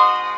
Bye.